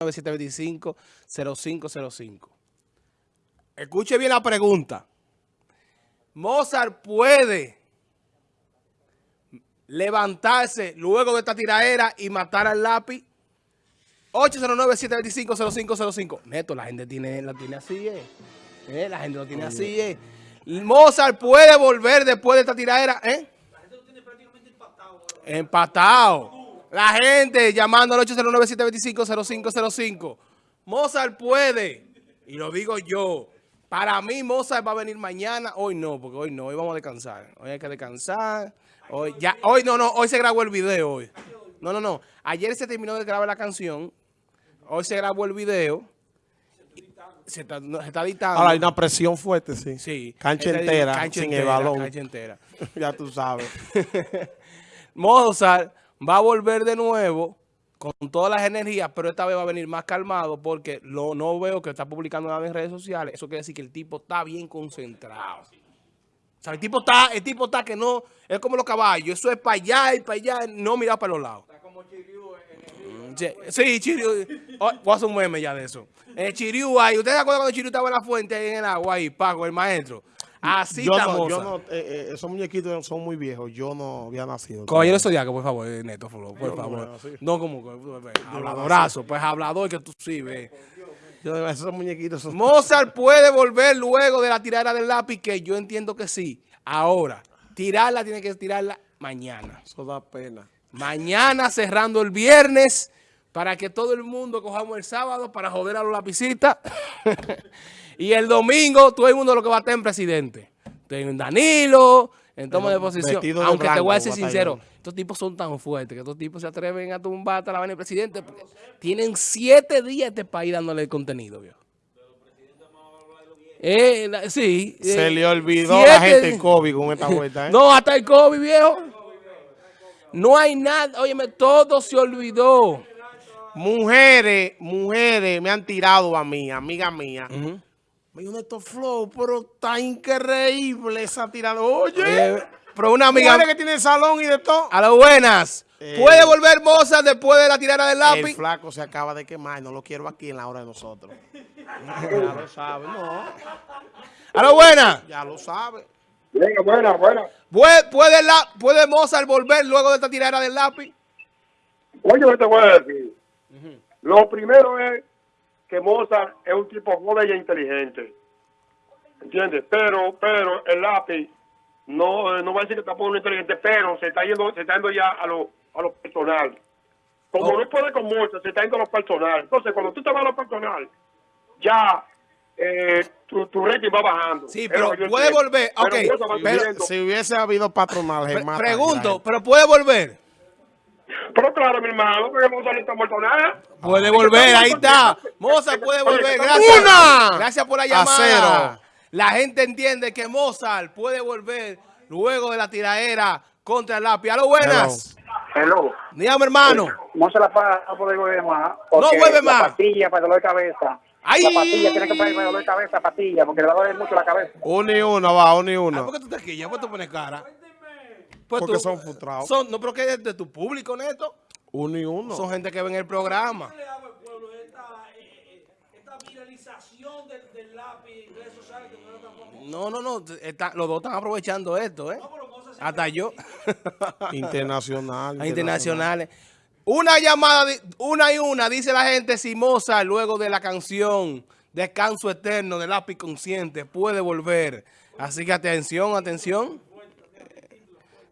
809-725-0505. Escuche bien la pregunta. Mozart puede levantarse luego de esta tiraera y matar al lápiz. 809-725-0505. Neto, la gente tiene, la tiene así, eh. Eh, La gente lo tiene así, eh. Mozart puede volver después de esta tiraera, ¿eh? Empatado. La gente llamando al 809-725-0505. Mozart puede. Y lo digo yo. Para mí Mozart va a venir mañana. Hoy no, porque hoy no. Hoy vamos a descansar. Hoy hay que descansar. Hoy ya, hoy no, no. Hoy se grabó el video hoy. No, no, no. Ayer se terminó de grabar la canción. Hoy se grabó el video. Se está, no, se está editando. Ahora hay una presión fuerte, sí. Sí. Cancha entera, cancha sin entera, el balón. Cancha entera. ya tú sabes. Mozart va a volver de nuevo con todas las energías, pero esta vez va a venir más calmado porque lo, no veo que está publicando nada en redes sociales. Eso quiere decir que el tipo está bien concentrado. O sea, el tipo está, el tipo está que no, es como los caballos, eso es para allá y para allá, no mirar para los lados. Mm, Sí, Sí, Chiriú. Oh, voy a hacer un meme ya de eso. El Chiriú ahí, ¿ustedes se acuerdan cuando Chiriú estaba en la fuente ahí en el agua ahí, Paco, el maestro? Así yo está no, yo no, eh, eh, esos muñequitos son muy viejos. Yo no había nacido. Caballero Zodiaco, por favor, eh, Neto, por, por no favor. veo así. No como que- habladorazo, pues hablador que tú sí ves. Yo- esos muñequitos son... Mozart puede volver luego de la tirada del lápiz, que yo entiendo que sí. Ahora, tirarla tiene que tirarla mañana. Eso da pena. Mañana cerrando el viernes para que todo el mundo cojamos el sábado para joder a los lapicistas. y el domingo todo el mundo lo que va a estar en presidente. En Danilo, en toma de posición. de Aunque te voy a batallón. sincero, estos tipos son tan fuertes que estos tipos se atreven a tumbar hasta la vaina del presidente porque tienen siete días este país dándole contenido, viejo. Eh, la- sí. Se eh, le olvidó siete a la gente el COVID con esta vuelta, ¿eh? no, hasta el COVID, viejo. No hay nada. Óyeme, todo se olvidó. Mujeres, mujeres me han tirado a mí, amiga mía. Dijo, Néstor Flow, pero está increíble esa tirada. Oye, Eh, pero una amiga... que tiene salón y de todo. A las buenas. Eh. ¿Puede volver Mozart después de la tirada del El lápiz? flaco se acaba de quemar, no lo quiero aquí en la hora de nosotros. ya lo sabe, no, A las buenas. ya lo sabe. Venga, buena, buena. ¿Puede, puede, la, ¿Puede Mozart volver luego de esta tirada del lápiz? Oye, ¿qué te voy a decir? Lo primero es que Mozart es un tipo joven e inteligente. ¿Entiendes? Pero, pero el lápiz no, eh, no va a decir que está muy inteligente, pero se está yendo, se está yendo ya a lo, a lo personal. Como Oh. no puede con Mozart, se está yendo a lo personal. Entonces, cuando tú te vas a lo personal, ya eh, tu, tu rating va bajando. Sí, Es pero puede volver, Pero ok, pero-. Si hubiese habido patronal, Pre- pregunto, ¿pero puede volver? Pero claro, mi hermano, porque Mozart no está muerto nada. Puede volver, ahí está. Mozart puede volver. Gracias. ¡Una! Gracias por la A llamada. cero. La gente entiende que Mozart puede volver luego de la tiraera contra el lápiz. A lo buenas. Hello. Dígame, hermano. No se la va a poder volver más. No vuelve la más. pastilla para dolor de cabeza. ¡Ay! La pastilla tiene que poner para dolor de cabeza, pastilla, porque le va a doler mucho la cabeza. Uno y uno, va, uno y Ah, uno. ¿Por qué tú te quillas? ¿Por qué tú pones cara? Pues Porque tú- son frustrados. Son, no, pero que es de tu público, Neto. Uno y uno. Son gente que ven el programa. le hago al pueblo esta, eh, eh, esta viralización del, del lápiz en redes sociales que no era tampoco. No, no, no. está- los dos están aprovechando esto, ¿eh? Hasta yo. Internacional. A internacionales. Una llamada, una y una, dice la gente, si Mozart, luego de la canción Descanso Eterno del lápiz consciente, puede volver. Así que atención, atención.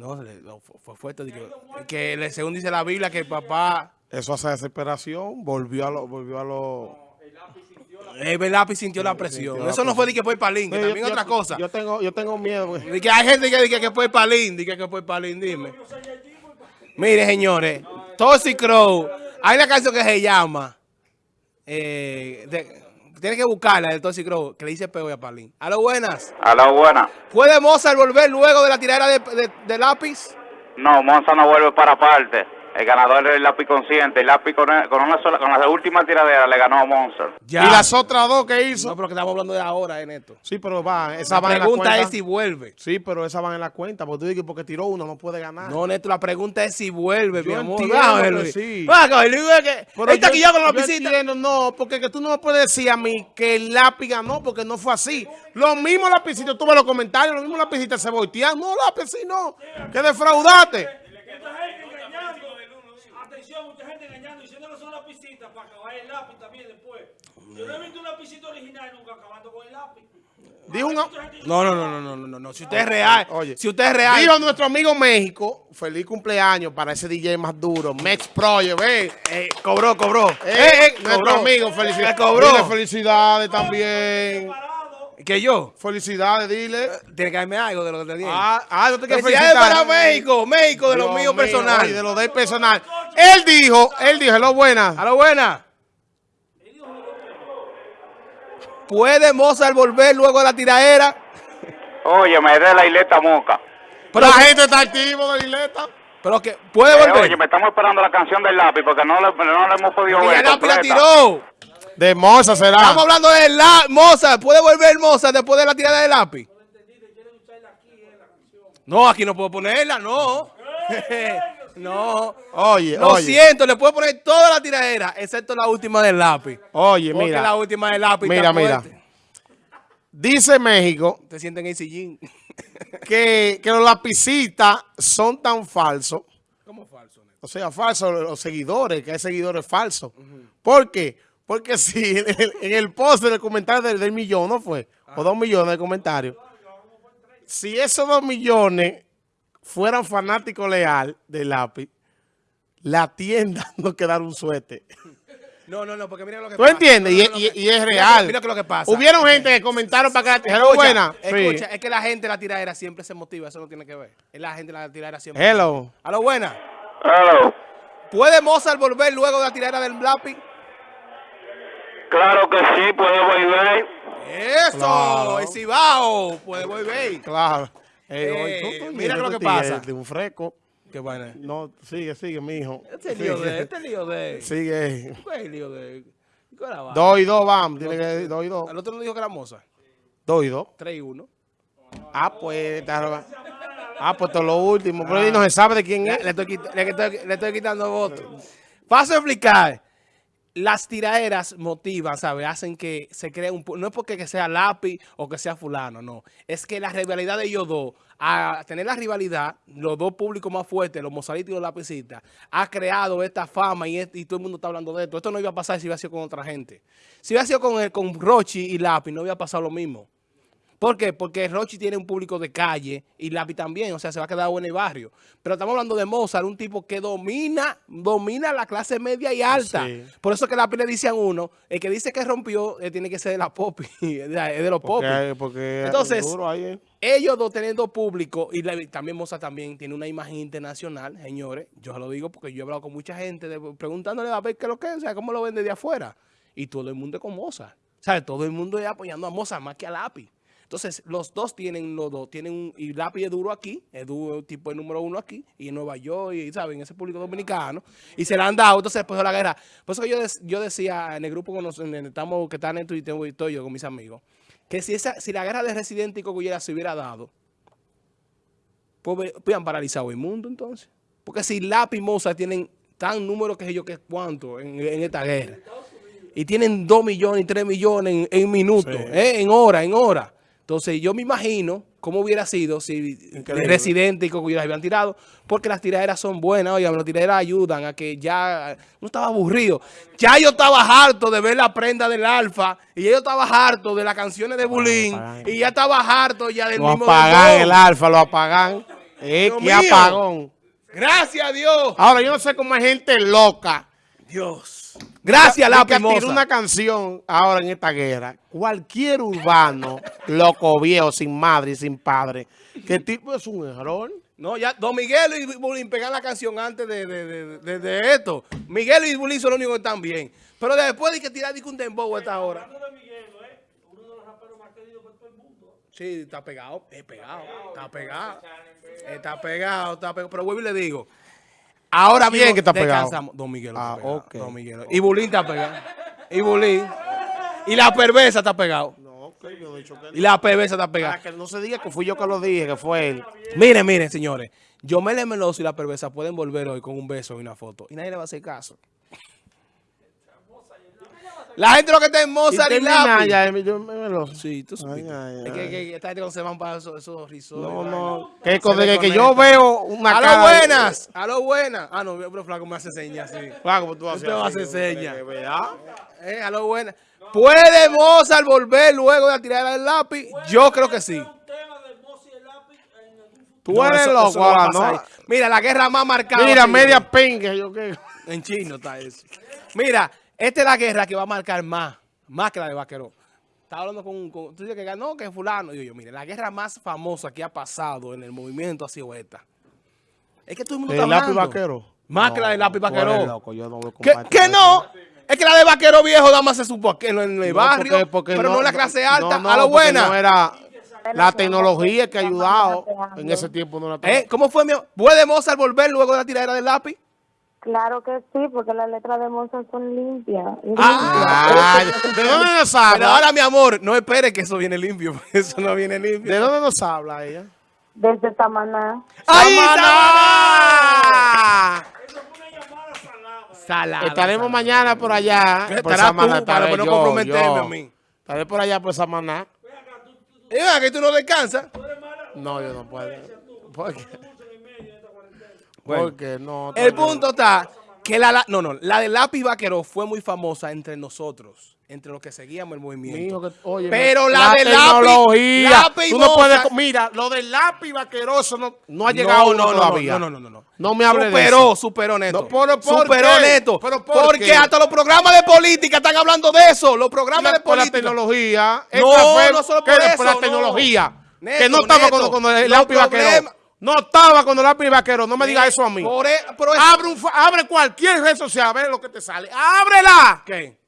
Eh, No, fue, fue fuerte. digo, Que, le- según dice la Biblia, que el papá, Eso hace desesperación. Volvió a lo, volvió a lo. el lápiz sintió la presión. sintió la Eso no fue de que fue el palín, que también yo- otra cosa. Yo tengo, yo tengo miedo. De que hay gente que dice que fue el palín, dice que fue palín, dime. Mire, señores, Toxic Crow, hay una canción que se llama, eh, de- tiene que buscarla del Toxic Crow, que le dice peo a Palín. A lo buenas. A la buena. ¿Puede Mozart volver luego de la tirada de, de- de lápiz? No, Monza no vuelve para parte. El ganador es el lápiz consciente. El lápiz con, con una sola, con la última tiradera le ganó a Monster. Ya. Y las otras dos que hizo. No, pero que estamos hablando de ahora, en esto. Sí, pero va, esa La van en la pregunta cuenta. es si vuelve. Sí, pero esa van en la cuenta. Porque tú dices que porque tiró uno no puede ganar. No, Neto, la pregunta es si vuelve, Yo mi amor. entiendo que sí. Va, cabrón, Luis, es que- Pero Ahí está yo- aquí ya con la yo lapicita. entiendo, no, porque que tú no me puedes decir a mí que el lápiz ganó porque no fue así. Los mismos lapicitos, tú ves los comentarios, los mismos lapicitos se voltean. No, lápiz, sí, no. Que defraudaste. Mucha gente engañando. Engañando, diciéndole son lapicitas para acabar el lápiz también después. Yo no he visto un lapicito original nunca acabando con el lápiz. Dijo un... No, no, no, no, no, no, no. Si usted es real, Oye, si usted es real. Dijo nuestro amigo México, feliz cumpleaños para ese DJ más duro, Mex Project, ve. Eh, cobró, cobró. Eh, eh, nuestro cobró. amigo, felicidades. Cobró. Dile felicidades también. Que yo. Felicidades, dile. Tiene que darme algo de lo que te dije. Ah, ah, no te quiero Felicidades felicitar. para México, México, de lo Dios mío mío, personal. oye, de lo de personal. Él dijo, él dijo, lo buena. A lo buena. ¿Puede Mozart volver luego de la tiraera? Oye, me de la isleta moca. Pero, la gente está activo de la isleta. pero que puede Eh, volver. oye, me estamos esperando la canción del lápiz porque no le, no le hemos podido Porque ver. ya Lápiz la tiró. De Moza será. Estamos hablando de la Mozart. ¿Puede volver Mozart después de la tirada de lápiz? No, aquí no puedo ponerla, no. no. Oye, Lo oye. siento, le puedo poner toda la tiradera, excepto la última del lápiz. Oye, Porque mira. la última del lápiz Mira, mira. fuerte. Dice México Te sienten en el sillín. que, que los lapicitas son tan falsos. ¿Cómo falso? Neto? O sea, falsos los seguidores, que hay seguidores falsos. ¿Por qué? Porque si en el, en el post del comentario del, del millón, ¿no fue? O dos millones de comentarios. Si esos dos millones fueran fanáticos leal del lápiz, la tienda no quedara un suete. No, no, no, porque mira lo que ¿Tú pasa. entiendes? No, Y, no, no, y- que- y es mira real. Mira que lo que pasa. Hubieron gente que comentaron para que la tijera Escucha, buena. Escucha, Sí. es que la gente la tiradera siempre se motiva, eso no tiene que ver. Es la gente la tiradera siempre. Hello. A lo buena. Hello. ¿Puede Mozart volver luego de la tiradera del lápiz? Claro que sí, puede volver. Eso, Claro. el Cibao puede volver. Claro. Eh, tú- tú mira lo que pasa. De un fresco. Qué vaina. No, sigue, sigue, mijo. Este lío de, este lío de. Sigue. ¿Cuál es el lío de? Dos y dos, vamos. Tiene que dos y dos. El otro no dijo que era Mozart. Dos y dos. 3 y 1. Ah, pues. está- Ah, pues todo lo último. Pero ahí no se sabe de quién es. le estoy, quit- le estoy- le estoy quitando votos. Paso a explicar. Las tiraderas motivan, ¿sabes? Hacen que se crea un... No es porque que sea lápiz o que sea fulano, no. Es que la rivalidad de ellos dos, a tener la rivalidad, los dos públicos más fuertes, los mozaritos y los lapicitas, ha creado esta fama y, este- y todo el mundo está hablando de esto. Esto no iba a pasar si hubiera sido con otra gente. Si hubiera sido con, con Rochi y Lápiz, no hubiera pasado lo mismo. ¿Por qué? Porque Rochi tiene un público de calle y Lápiz también, o sea, se va a quedar bueno en el barrio. Pero estamos hablando de Mozart, un tipo que domina, domina la clase media y alta. Sí. Por eso que Lápiz le dice a uno, el que dice que rompió, eh, tiene que ser de la popi, es de, los popis. Entonces, eh. Ellos dos teniendo público, y la- también Mozart también tiene una imagen internacional, señores. Yo lo digo porque yo he hablado con mucha gente de- preguntándole a ver qué es lo que es, o sea, cómo lo vende de afuera. Y todo el mundo es con Mozart. ¿Sabes? Todo el mundo es apoyando a Mozart más que a Lápiz. Entonces, los dos tienen, los dos tienen un, y Lápiz es duro aquí, es duro, tipo el número uno aquí, y en Nueva York, y saben, ese público dominicano, y se la han dado, entonces después de la guerra. Por eso que yo, yo decía en el grupo con en el- estamos, que están en Twitter, y estoy yo con mis amigos, que si esa, si la guerra de Residente y Cocullera se hubiera dado, pues hubieran paralizado el mundo entonces. Porque si Lápiz y Mozart tienen tan número que yo que cuánto en, en esta guerra. Y tienen 2 millones y 3 millones en, en minutos, ¿eh? en hora, en hora. Entonces yo me imagino cómo hubiera sido si Increíble. Residente y Cocullera habían tirado. Porque las tiraderas son buenas, oigan, las tiraderas ayudan a que ya no estaba aburrido. Ya yo estaba harto de ver la prenda del Alfa y yo estaba harto de las canciones de Bulín apagan. y ya estaba harto ya del Lo mismo apagan dembow. el alfa, lo apagan. Eh, qué mío. apagón. Gracias a Dios. Ahora, yo no sé cómo hay gente loca. Dios. Gracias, tiró Mozart. una canción ahora en esta guerra. Cualquier urbano, loco viejo, sin madre y sin padre, que tipo es un error. No, ya, Don Miguel y Bulín pegan la canción antes de, de, de, de- de esto. Miguel y Bulín son los únicos que están bien. Pero después de que tirar un dembow a esta hora. Sí, está pegado, es pegado, está pegado, está pegado, está pegado. Pero vuelvo y le digo, Ahora ¿Quién bien, que está pegado? descansamos. Don Miguel Ah, está pegado. ok. Don Miguel. Y Bulín está pegado. Y Bulín. Y la perversa está pegado. No, que yo no he dicho que Y la perversa está pegada. Para que no se diga que fui yo que lo dije, que fue él. Miren, miren, señores. Yomel Meloso y la perversa pueden volver hoy con un beso y una foto. Y nadie le va a hacer caso. La gente lo que está en Mozart y, termina Lápiz. ya, yo me- me lo- Sí, tú supiste. Ay, ay, es que, ay. que esta gente cuando se van para esos, esos risotes. No, no. Que, que desconecta. yo veo una A cara. lo buenas, a lo buenas. Ah, no, pero flaco me hace señas, sí. Flaco, pues tú haces Usted hacer señas. que vea. Eh, a lo buenas. ¿Puede Mozart volver luego de la tirada del lápiz? Yo creo que sí. y. Tú No, eres eso- loco, eso no ¿no? Mira, la guerra más marcada. Mira, media pinga, yo qué. En chino está eso. Mira, esta es la guerra que va a marcar más, más que la de Vaquero. Estaba hablando con, con tú dices que ganó, que fulano. Y yo, yo, mire, la guerra más famosa que ha pasado en el movimiento ha sido esta. Es que todo el mundo ¿El está lápiz hablando. vaquero? Más que la del lápiz vaquero. loco, yo no voy a ¿Qué, compartir qué eso. no? Es que la de Vaquero Viejo más se supo en el, barrio, porque- porque pero no, en la clase alta. a lo buena. No era la tecnología que ha ayudado. En ese tiempo no era ¿Eh? ¿Cómo fue mi ¿Puede Mozart volver luego de la tiradera del lápiz? Claro que sí, porque las letras de Mozart son limpias. Ah. Ay, ¿De dónde nos Pero habla? ahora, mi amor, no espere que eso viene limpio. porque Eso no viene limpio. ¿De dónde nos habla ella? Desde Tamaná. ¡Ahí ¡Samaná! Salada. Estaremos mañana por allá. Por Samaná, tú, para no comprometerme a mí. Estaré por allá por Samaná. Y venga, que tú no descansas. No, yo no puedo. ¿Por qué? Bueno. Porque no. El punto está que la, no, no, la de lápiz vaquero fue muy famosa entre nosotros, entre los que seguíamos el movimiento. Que- Pero la de lápiz- tecnología. lápiz Tú no puedes. Mira, lo del lápiz vaqueroso no, no ha llegado no, no, todavía. No, no, no, no, no. No me hable de superó, eso. Superó, Neto. No, pero ¿por superó, qué? Neto. ¿Pero por porque qué? hasta los programas de política están hablando de eso. Los programas de por la política. tecnología. No, fue- no solo ¿qué por de- eso, por la no. tecnología. Neto, que no estaba Neto, cuando, cuando el lápiz vaquero. No estaba cuando el lápiz vaquero. No me digas eso a mí. E- pero es- Abre, un fa- abre cualquier red social, a ver lo que te sale. ¡Ábrela! ¿Qué?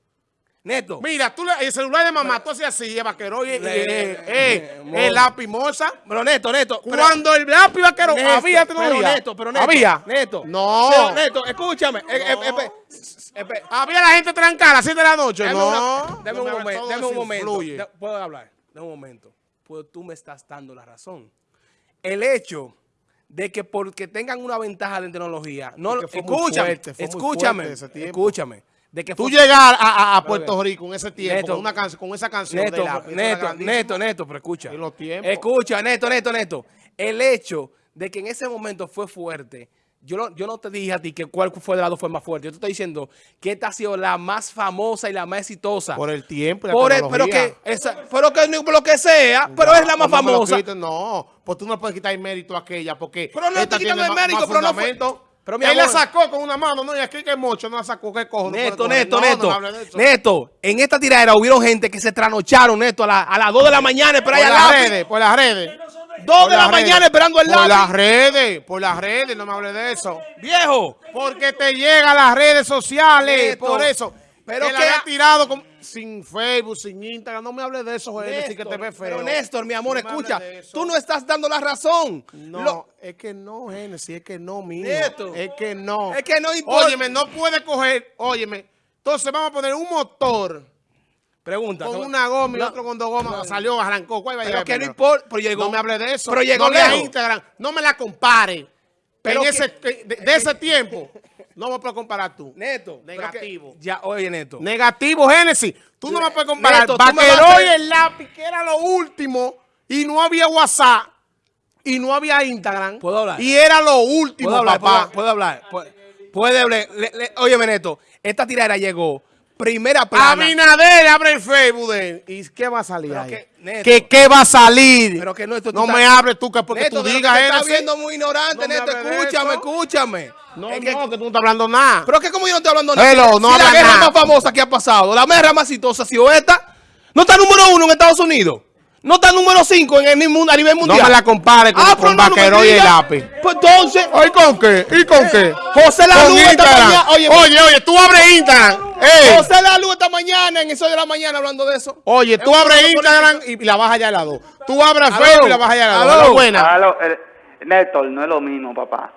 Neto. Mira, tú le- el celular de mamá, tú haces así, el vaquero, y, eh, eh, mo- el lápiz moza. Pero Neto, Neto. Cuando el lápiz vaquero Neto, había tecnología. Pero Neto, pero Neto. Había. Neto. No. Pero, Neto, escúchame. Eh, eh, eh, eh, Había la gente trancada a las 7 de la noche. Dame no. dame un momento. eso un momento. ¿Puedo hablar? Dame un momento. Pues tú me estás dando la razón. El hecho de que porque tengan una ventaja de tecnología, no, fue escúchame, fuerte, fue muy escúchame, escúchame, de que Tú llegar a, a- a Puerto Rico en ese tiempo Neto. con, una canción, con esa canción Neto, de neto, neto, neto, pero escucha. Los. Escucha, neto, neto, neto. El hecho de que en ese momento fue fuerte, yo no, yo no te dije a ti que cuál fue de las dos fue más fuerte. Yo te estoy diciendo que esta ha sido la más famosa y la más exitosa. Por el tiempo y la Por el- pero que, esa, pero que por lo que sea, pero es la más No lo famosa. No, pues tú no puedes quitar el mérito a aquella porque Pero no estoy quitando el mérito, pero no fue- pero mi Él la sacó con una mano, no, y aquí que mocho no la sacó, ¿qué cojo? No Neto, neto, No, no neto. Neto, en esta tiradera hubieron gente que se trasnocharon, Neto, a, la- a las 2 de la mañana Por esperando las redes, por las redes. 2 Por de la redes. mañana esperando el Por las lápiz. redes, por las redes, no me hable de eso. Viejo. Porque te llega a las redes sociales, por eso. pero que que- había tirado con- sin Facebook, sin Instagram. No me hable de eso, sí que te Néstor, ve feo. Pero Néstor, mi amor, No escucha, hables tú no estás dando la razón. No, Lo- es que no, Genesis, es que no, mío. Neto. Es que no. Es que no importa. Óyeme, no puede coger, óyeme. Entonces vamos a poner un motor pregunta. con una goma y no, otro con dos gomas. Salió, arrancó. ¿Cuál va a Pero llegar que no importa. Pero llegó. No me hable de eso. Pero llegó no lejos. Instagram. No me la compare. Pero en ese, de, de ese tiempo, no me puedes comparar tú. Neto. pero Negativo. ya, oye, Neto. Negativo, Génesis. Tú no me puedes comparar. Neto, tú me vas a Vaquero y hacer- el lápiz, que era lo último, y no había WhatsApp, y no había Instagram. ¿Puedo hablar? Y era lo último, ¿Puedo hablar? papá. ¿Puedo, puedo hablar? Puede, puede le- óyeme, Neto. Esta tiradera llegó primera plana. Abinader abre el Facebook de él. ¿Y qué va a salir Pero ahí? que, Neto. ¿Qué, qué va a salir? Pero que no, esto no estás- me hables tú, que porque Neto, tú digas te estás viendo muy ignorante, No Neto. Escúchame, eso. escúchame. No, Es que- no, que tú no estás hablando nada. Pero es que como yo no estoy hablando Hello, Si no la guerra nada. más famosa que ha pasado, la guerra más exitosa ha sido esta, no está número uno en Estados Unidos. No está número cinco en el mundo, a nivel no mundial. me la compares con, Ah, con no, no Vaquero y el lápiz. Pues entonces, ¿Y con qué? ¿Y con qué? José La Luz esta Instagram. mañana, oye, oye, oye, tú abres Instagram. Ey, José La Luz esta mañana en eso de la mañana hablando de eso. Oye, tú abres Instagram y la bajas allá al lado. Tú abres. Facebook y la bajas allá al lado. Aló. Hola, buena. Aló, Néstor, no es lo mismo, papá.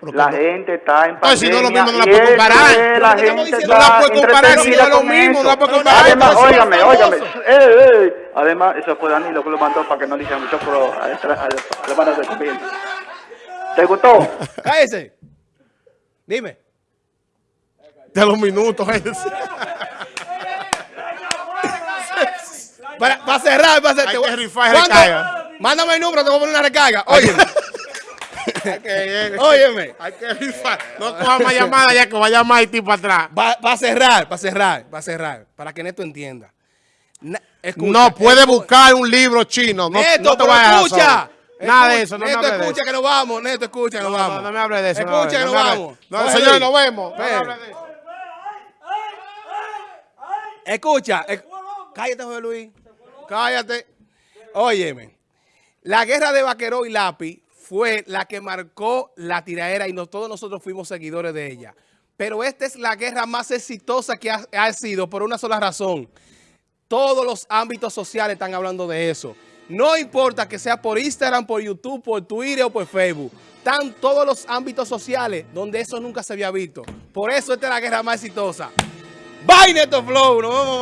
Pero La gente está en Entonces, si no es lo pandemia mismo, no la eso comparar. La ¿qué estamos gente? No la está puede comparar, si no lo mismo, no la eso. puede comparar. Además, óigame, óigame. Eh, eh. Además, eso fue Danilo que lo mandó para que no le hicieran mucho pro a la semana de. ¿Te gustó? Cállese. Dime. De los minutos. Para, para cerrar, para cerrar. Mándame el número, te voy a poner una recarga. Oye. Óyeme. Hay que rifar. No coja más llamadas ya que va a llamar el tipo atrás. Va, va a cerrar, va a cerrar, va a cerrar. Para que Neto entienda. Na- escucha, No puede buscar un libro chino. No, Neto, no te pero vayas a escucha. Nada de eso, no me Neto, de escucha eso. que nos vamos. Neto, escucha que nos No, vamos. no, no me hable de eso. no, Escucha que no nos vamos. No, Oye, señor, Luis. nos vemos. No me Ven. hable de eso. Escucha. cállate, José Luis. Cállate. Óyeme. La guerra de Vaqueró y Lápiz fue la que marcó la tiraera y no, todos nosotros fuimos seguidores de ella. Pero esta es la guerra más exitosa que ha, sido por una sola razón. Todos los ámbitos sociales están hablando de eso. No importa que sea por Instagram, por YouTube, por Twitter o por Facebook. Están todos los ámbitos sociales donde eso nunca se había visto. Por eso esta es la guerra más exitosa. Bye, Neto Flow. Nos.